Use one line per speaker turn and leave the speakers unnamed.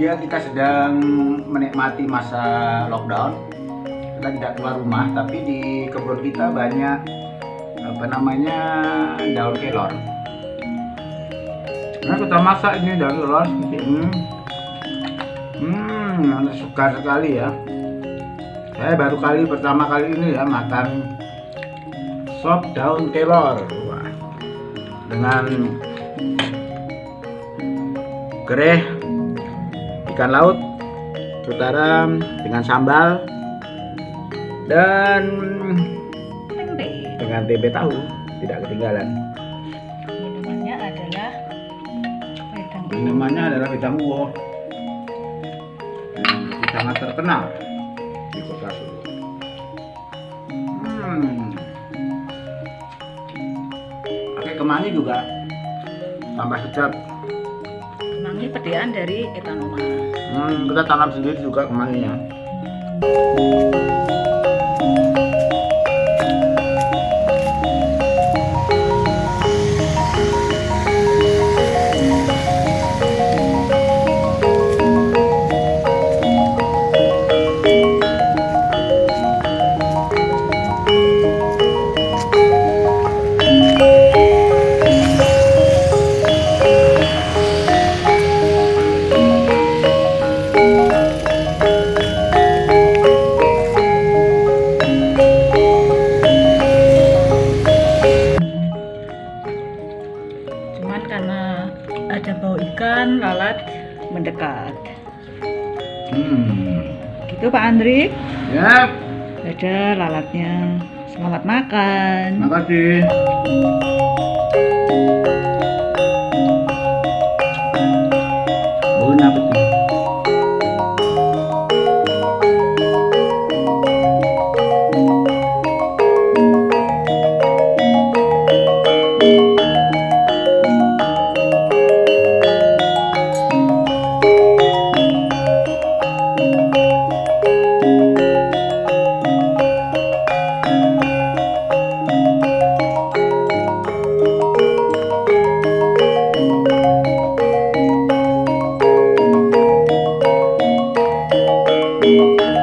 kita sedang menikmati masa lockdown kita tidak keluar rumah tapi di kebun kita banyak apa namanya daun kelor. Nah kita masak ini daun kelor seperti ini hmm suka sekali ya. Saya baru kali pertama kali ini ya makan sop daun kelor. Dengan gereh ikan laut utara dengan sambal dan dengan tempe tahu tidak ketinggalan.
Minumannya adalah wedang.
Minumannya adalah wedang uwo yang sangat terkenal di kota Solo. Hmm. pakai kemangi juga tambah sedap
kemangi pediaan dari etanoma
hmm, kita tanam sendiri juga kemanginya
cuman karena ada bau ikan lalat mendekat.
Hmm.
gitu Pak Andri?
Ya
ada lalatnya. Selamat makan.
Makasih Música